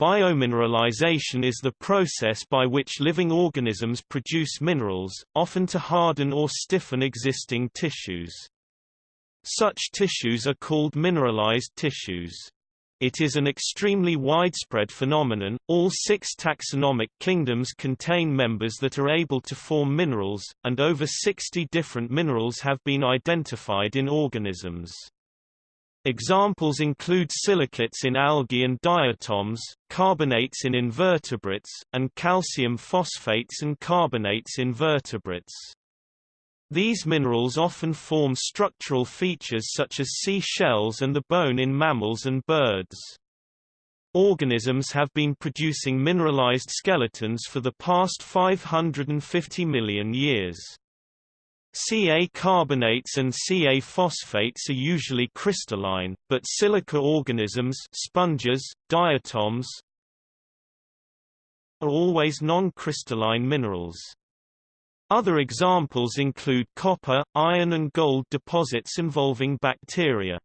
Biomineralization is the process by which living organisms produce minerals, often to harden or stiffen existing tissues. Such tissues are called mineralized tissues. It is an extremely widespread phenomenon. All six taxonomic kingdoms contain members that are able to form minerals, and over 60 different minerals have been identified in organisms. Examples include silicates in algae and diatoms, carbonates in invertebrates, and calcium phosphates and carbonates in vertebrates. These minerals often form structural features such as sea shells and the bone in mammals and birds. Organisms have been producing mineralized skeletons for the past 550 million years. Ca carbonates and Ca phosphates are usually crystalline, but silica organisms sponges, diatoms are always non-crystalline minerals. Other examples include copper, iron and gold deposits involving bacteria.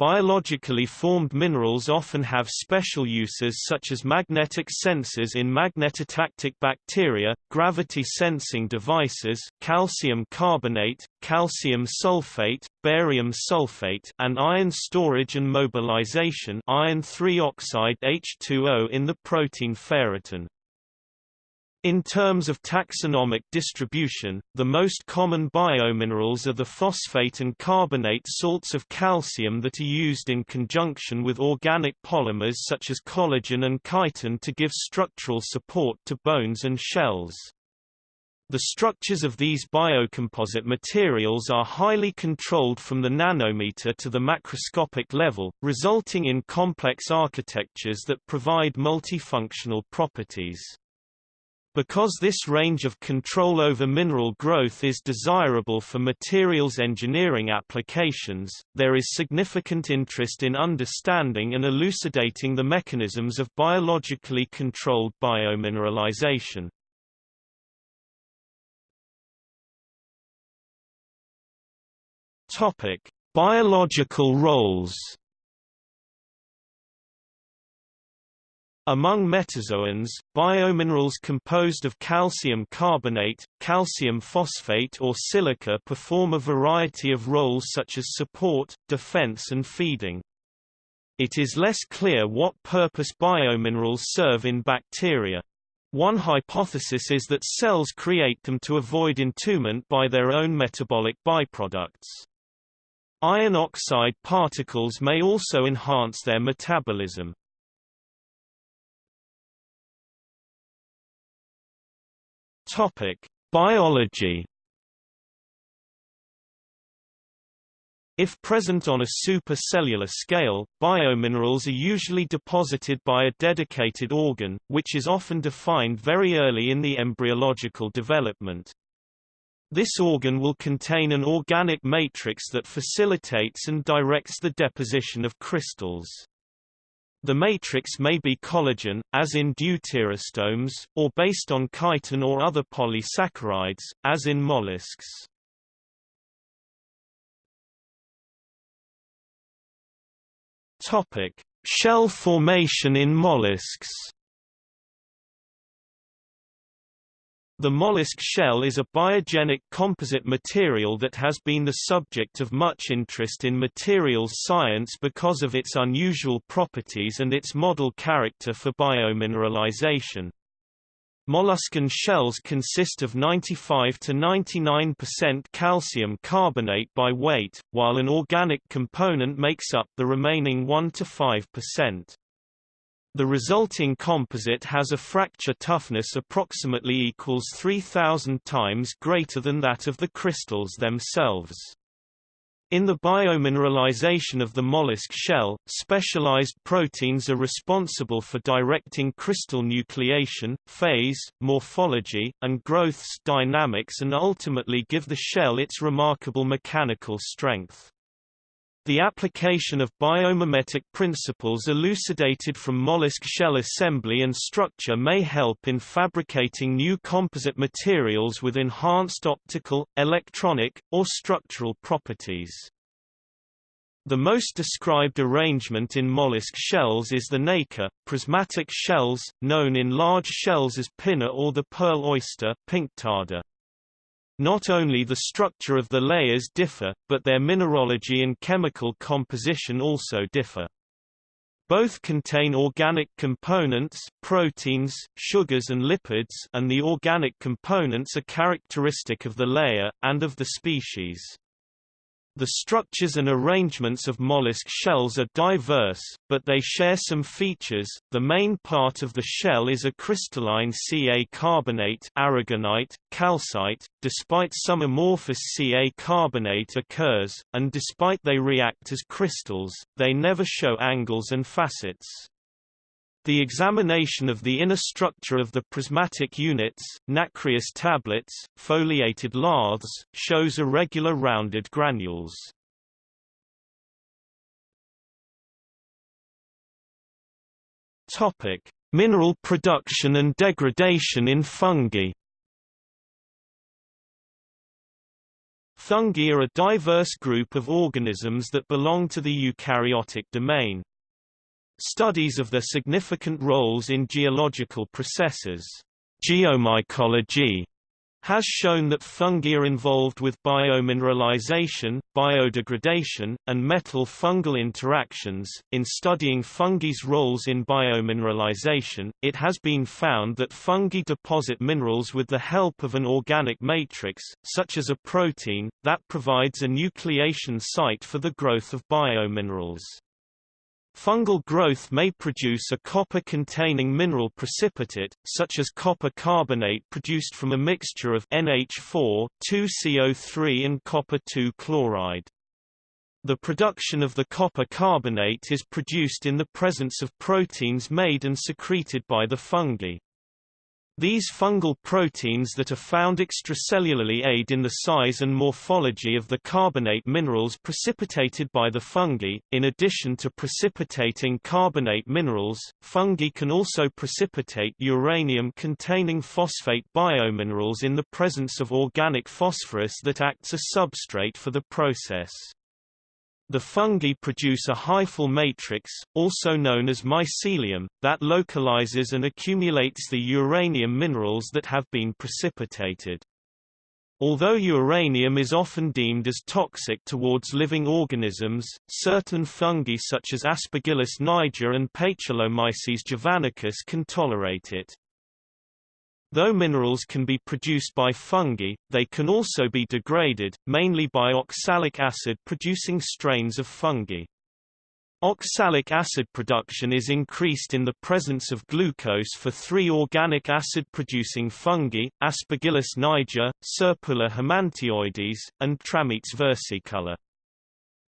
Biologically formed minerals often have special uses such as magnetic sensors in magnetotactic bacteria, gravity sensing devices calcium carbonate, calcium sulfate, barium sulfate and iron storage and mobilization iron 3 oxide H2O in the protein ferritin. In terms of taxonomic distribution, the most common biominerals are the phosphate and carbonate salts of calcium that are used in conjunction with organic polymers such as collagen and chitin to give structural support to bones and shells. The structures of these biocomposite materials are highly controlled from the nanometer to the macroscopic level, resulting in complex architectures that provide multifunctional properties. Because this range of control over mineral growth is desirable for materials engineering applications, there is significant interest in understanding and elucidating the mechanisms of biologically controlled biomineralization. Biological roles Among metazoans, biominerals composed of calcium carbonate, calcium phosphate or silica perform a variety of roles such as support, defense and feeding. It is less clear what purpose biominerals serve in bacteria. One hypothesis is that cells create them to avoid entombment by their own metabolic byproducts. Iron oxide particles may also enhance their metabolism. Topic: Biology. If present on a supercellular scale, biominerals are usually deposited by a dedicated organ, which is often defined very early in the embryological development. This organ will contain an organic matrix that facilitates and directs the deposition of crystals. The matrix may be collagen, as in deuterostomes, or based on chitin or other polysaccharides, as in mollusks. Topic: Shell formation in mollusks. The mollusk shell is a biogenic composite material that has been the subject of much interest in materials science because of its unusual properties and its model character for biomineralization. Molluscan shells consist of 95 to 99% calcium carbonate by weight, while an organic component makes up the remaining 1 to 5%. The resulting composite has a fracture toughness approximately equals 3000 times greater than that of the crystals themselves. In the biomineralization of the mollusk shell, specialized proteins are responsible for directing crystal nucleation, phase, morphology, and growth's dynamics and ultimately give the shell its remarkable mechanical strength. The application of biomimetic principles elucidated from mollusk shell assembly and structure may help in fabricating new composite materials with enhanced optical, electronic, or structural properties. The most described arrangement in mollusk shells is the nacre, prismatic shells, known in large shells as pinna or the pearl oyster. Not only the structure of the layers differ, but their mineralogy and chemical composition also differ. Both contain organic components proteins, sugars and lipids and the organic components are characteristic of the layer, and of the species. The structures and arrangements of mollusk shells are diverse, but they share some features. The main part of the shell is a crystalline Ca carbonate, aragonite, calcite. Despite some amorphous Ca carbonate occurs, and despite they react as crystals, they never show angles and facets. The examination of the inner structure of the prismatic units, nacreous tablets, foliated laths, shows irregular rounded granules. Topic: Mineral production and degradation in fungi. Fungi are a diverse group of organisms that belong to the eukaryotic domain. Studies of their significant roles in geological processes geomycology, has shown that fungi are involved with biomineralization, biodegradation, and metal-fungal interactions. In studying fungi's roles in biomineralization, it has been found that fungi deposit minerals with the help of an organic matrix, such as a protein, that provides a nucleation site for the growth of biominerals. Fungal growth may produce a copper-containing mineral precipitate, such as copper carbonate produced from a mixture of NH4, 2CO3 and copper 2 chloride. The production of the copper carbonate is produced in the presence of proteins made and secreted by the fungi. These fungal proteins that are found extracellularly aid in the size and morphology of the carbonate minerals precipitated by the fungi. In addition to precipitating carbonate minerals, fungi can also precipitate uranium-containing phosphate biominerals in the presence of organic phosphorus that acts as substrate for the process. The fungi produce a hyphal matrix, also known as mycelium, that localizes and accumulates the uranium minerals that have been precipitated. Although uranium is often deemed as toxic towards living organisms, certain fungi such as Aspergillus niger and Paecilomyces javanicus can tolerate it. Though minerals can be produced by fungi, they can also be degraded, mainly by oxalic acid-producing strains of fungi. Oxalic acid production is increased in the presence of glucose for three organic acid-producing fungi, Aspergillus niger, Serpula himantioides, and Trametes versicolor.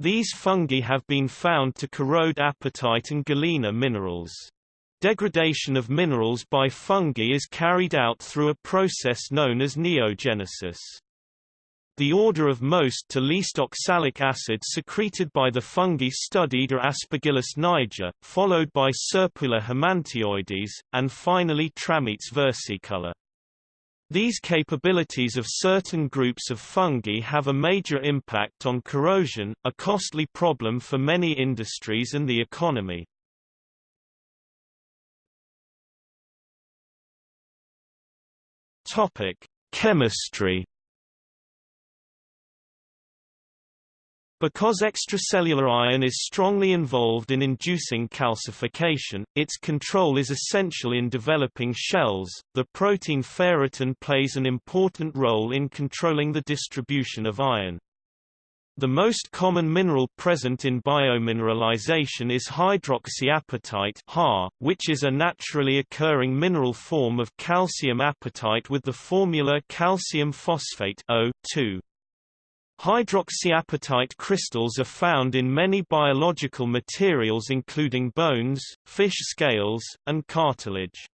These fungi have been found to corrode apatite and galena minerals. Degradation of minerals by fungi is carried out through a process known as neogenesis. The order of most to least oxalic acid secreted by the fungi studied are Aspergillus niger, followed by Serpula himantioides, and finally Trametes versicolor. These capabilities of certain groups of fungi have a major impact on corrosion, a costly problem for many industries and the economy. Topic: Chemistry. Because extracellular iron is strongly involved in inducing calcification, its control is essential in developing shells. The protein ferritin plays an important role in controlling the distribution of iron. The most common mineral present in biomineralization is hydroxyapatite HAR, which is a naturally occurring mineral form of calcium apatite with the formula calcium phosphate O2. Hydroxyapatite crystals are found in many biological materials including bones, fish scales, and cartilage.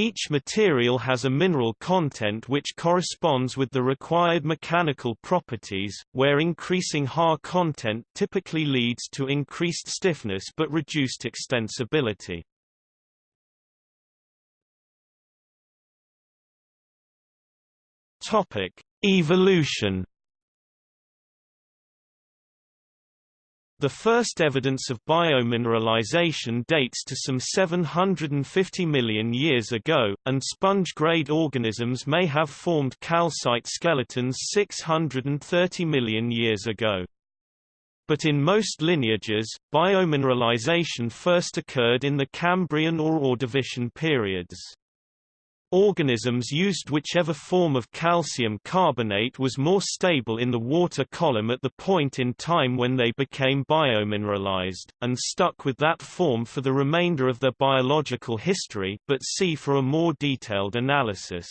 Each material has a mineral content which corresponds with the required mechanical properties, where increasing HAR content typically leads to increased stiffness but reduced extensibility. Topic: Evolution The first evidence of biomineralization dates to some 750 million years ago, and sponge-grade organisms may have formed calcite skeletons 630 million years ago. But in most lineages, biomineralization first occurred in the Cambrian or Ordovician periods. Organisms used whichever form of calcium carbonate was more stable in the water column at the point in time when they became biomineralized, and stuck with that form for the remainder of their biological history but see for a more detailed analysis.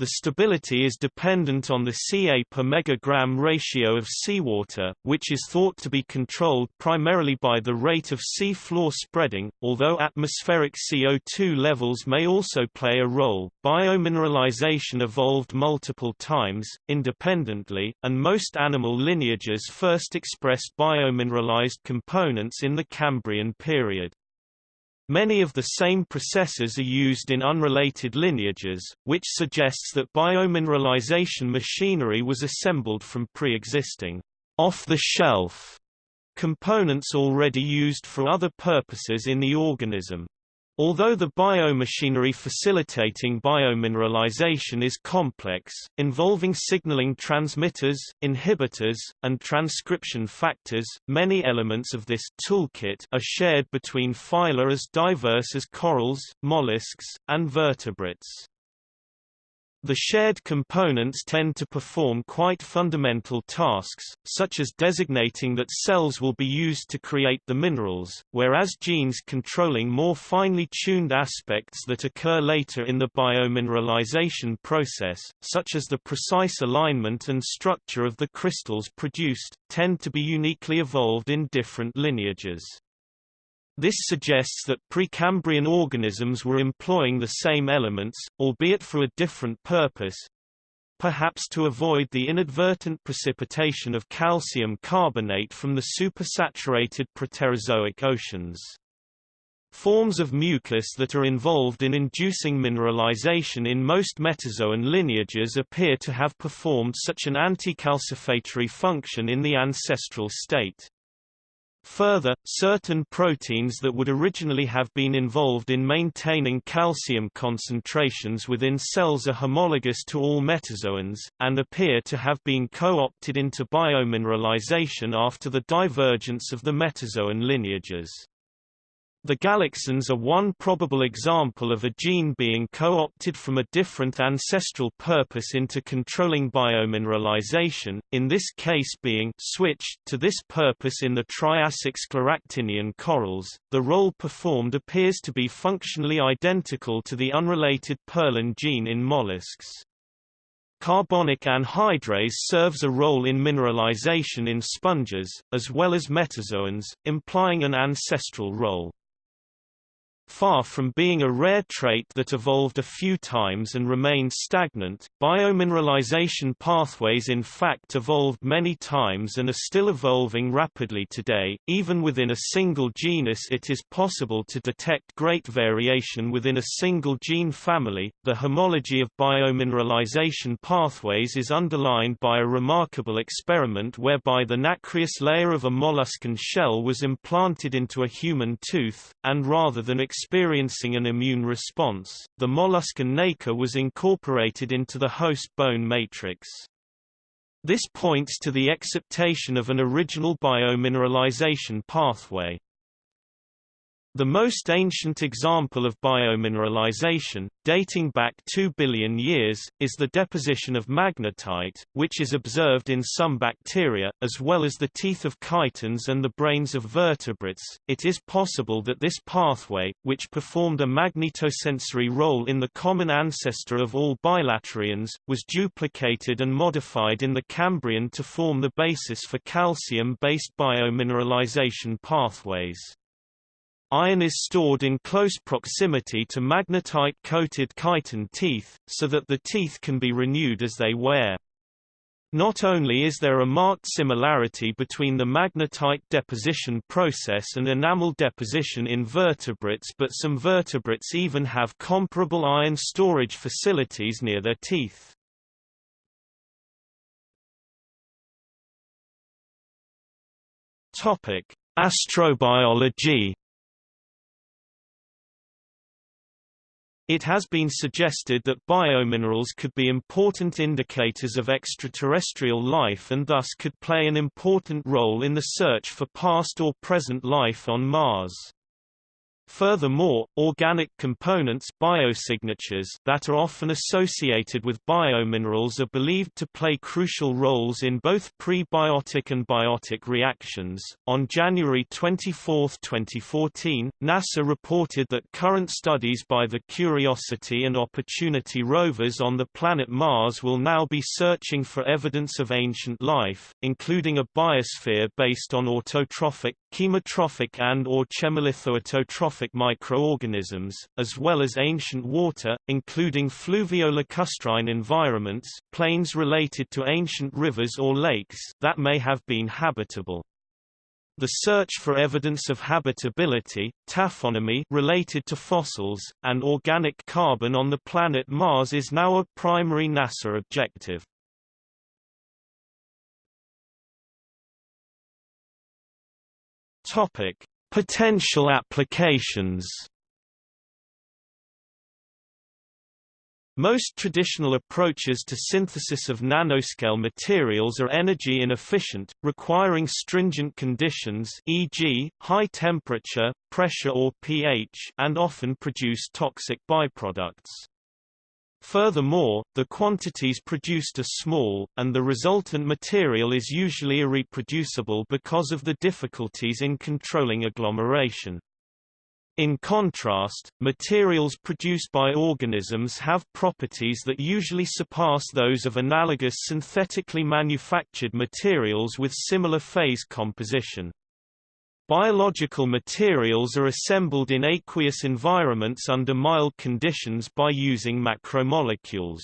The stability is dependent on the Ca per megagram ratio of seawater, which is thought to be controlled primarily by the rate of sea floor spreading, although atmospheric CO2 levels may also play a role. Biomineralization evolved multiple times, independently, and most animal lineages first expressed biomineralized components in the Cambrian period. Many of the same processes are used in unrelated lineages, which suggests that biomineralization machinery was assembled from pre-existing off-the-shelf components already used for other purposes in the organism. Although the biomachinery facilitating biomineralization is complex, involving signaling transmitters, inhibitors, and transcription factors, many elements of this toolkit are shared between phyla as diverse as corals, mollusks, and vertebrates. The shared components tend to perform quite fundamental tasks, such as designating that cells will be used to create the minerals, whereas genes controlling more finely tuned aspects that occur later in the biomineralization process, such as the precise alignment and structure of the crystals produced, tend to be uniquely evolved in different lineages. This suggests that Precambrian organisms were employing the same elements, albeit for a different purpose, perhaps to avoid the inadvertent precipitation of calcium carbonate from the supersaturated Proterozoic oceans. Forms of mucus that are involved in inducing mineralization in most metazoan lineages appear to have performed such an anti-calcifatory function in the ancestral state. Further, certain proteins that would originally have been involved in maintaining calcium concentrations within cells are homologous to all metazoans, and appear to have been co-opted into biomineralization after the divergence of the metazoan lineages. The galaxins are one probable example of a gene being co-opted from a different ancestral purpose into controlling biomineralization, in this case being switched to this purpose in the Triassic scleractinian corals. The role performed appears to be functionally identical to the unrelated pearlin gene in mollusks. Carbonic anhydrase serves a role in mineralization in sponges, as well as metazoans, implying an ancestral role. Far from being a rare trait that evolved a few times and remained stagnant, biomineralization pathways in fact evolved many times and are still evolving rapidly today. Even within a single genus, it is possible to detect great variation within a single gene family. The homology of biomineralization pathways is underlined by a remarkable experiment whereby the nacreous layer of a molluscan shell was implanted into a human tooth, and rather than experiencing an immune response, the molluscan nacre was incorporated into the host bone matrix. This points to the exaptation of an original biomineralization pathway. The most ancient example of biomineralization, dating back 2 billion years, is the deposition of magnetite, which is observed in some bacteria, as well as the teeth of chitons and the brains of vertebrates. It is possible that this pathway, which performed a magnetosensory role in the common ancestor of all bilaterians, was duplicated and modified in the Cambrian to form the basis for calcium-based biomineralization pathways. Iron is stored in close proximity to magnetite-coated chiton teeth, so that the teeth can be renewed as they wear. Not only is there a marked similarity between the magnetite deposition process and enamel deposition in vertebrates but some vertebrates even have comparable iron storage facilities near their teeth. Astrobiology It has been suggested that biominerals could be important indicators of extraterrestrial life and thus could play an important role in the search for past or present life on Mars. Furthermore, organic components biosignatures that are often associated with biominerals are believed to play crucial roles in both prebiotic and biotic reactions. On January 24, 2014, NASA reported that current studies by the Curiosity and Opportunity rovers on the planet Mars will now be searching for evidence of ancient life, including a biosphere based on autotrophic, chemotrophic and or chemolithoautotrophic microorganisms, as well as ancient water, including fluvio-lacustrine environments plains related to ancient rivers or lakes that may have been habitable. The search for evidence of habitability, taphonomy related to fossils, and organic carbon on the planet Mars is now a primary NASA objective. Topic: Potential applications Most traditional approaches to synthesis of nanoscale materials are energy inefficient, requiring stringent conditions e.g., high temperature, pressure or pH and often produce toxic byproducts. Furthermore, the quantities produced are small, and the resultant material is usually irreproducible because of the difficulties in controlling agglomeration. In contrast, materials produced by organisms have properties that usually surpass those of analogous synthetically manufactured materials with similar phase composition. Biological materials are assembled in aqueous environments under mild conditions by using macromolecules.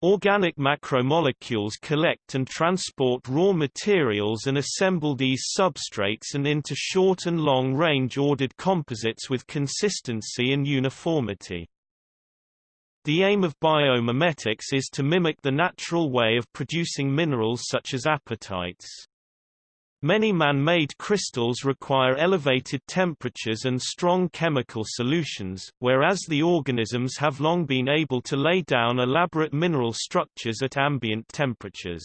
Organic macromolecules collect and transport raw materials and assemble these substrates and into short and long-range ordered composites with consistency and uniformity. The aim of biomimetics is to mimic the natural way of producing minerals such as apatites. Many man-made crystals require elevated temperatures and strong chemical solutions, whereas the organisms have long been able to lay down elaborate mineral structures at ambient temperatures.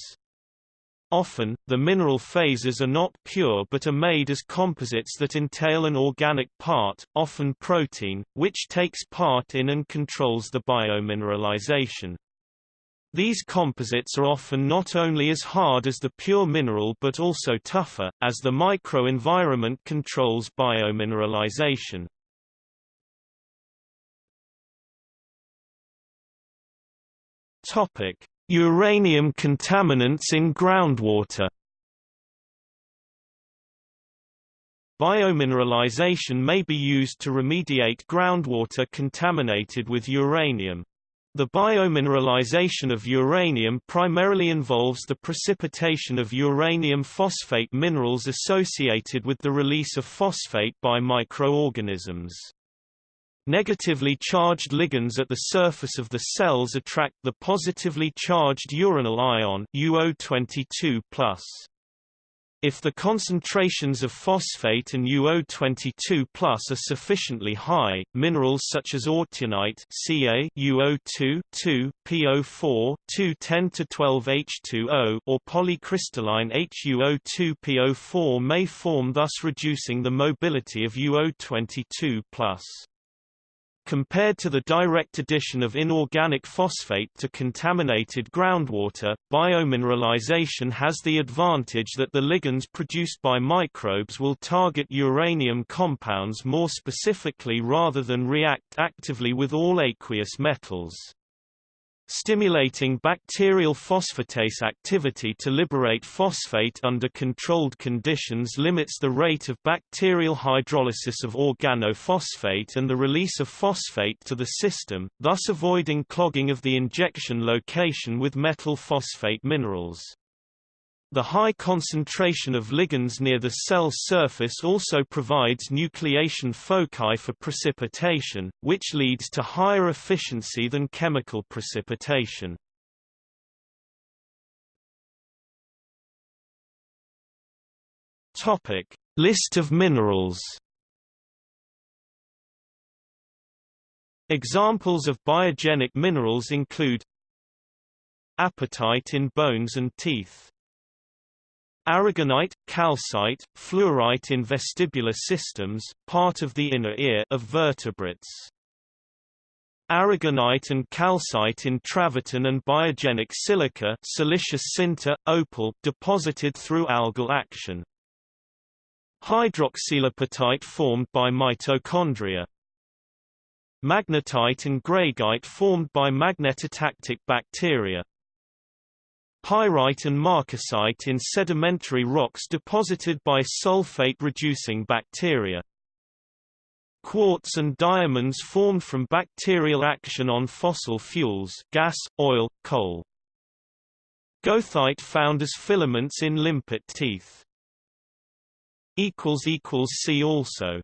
Often, the mineral phases are not pure but are made as composites that entail an organic part, often protein, which takes part in and controls the biomineralization. These composites are often not only as hard as the pure mineral but also tougher, as the microenvironment controls biomineralization. Topic: Uranium contaminants in groundwater. Biomineralization may be used to remediate groundwater contaminated with uranium. The biomineralization of uranium primarily involves the precipitation of uranium phosphate minerals associated with the release of phosphate by microorganisms. Negatively charged ligands at the surface of the cells attract the positively charged uranyl ion UO22+. If the concentrations of phosphate and UO22+ are sufficiently high, minerals such as autunite Ca UO2 2, PO4 2 10 to 12 H2O or polycrystalline HUO2 PO4 may form thus reducing the mobility of UO22+. Compared to the direct addition of inorganic phosphate to contaminated groundwater, biomineralization has the advantage that the ligands produced by microbes will target uranium compounds more specifically rather than react actively with all aqueous metals. Stimulating bacterial phosphatase activity to liberate phosphate under controlled conditions limits the rate of bacterial hydrolysis of organophosphate and the release of phosphate to the system, thus avoiding clogging of the injection location with metal phosphate minerals. The high concentration of ligands near the cell surface also provides nucleation foci for precipitation, which leads to higher efficiency than chemical precipitation. Topic: List of minerals. Examples of biogenic minerals include apatite in bones and teeth. Aragonite, calcite, fluorite in vestibular systems, part of the inner ear of vertebrates. Aragonite and calcite in travertine and biogenic silica siliceous sinter, opal deposited through algal action. Hydroxylapatite formed by mitochondria. Magnetite and greigite formed by magnetotactic bacteria. Pyrite and marcasite in sedimentary rocks deposited by sulfate-reducing bacteria. Quartz and diamonds formed from bacterial action on fossil fuels gas, oil, coal. Goethite found as filaments in limpet teeth. See also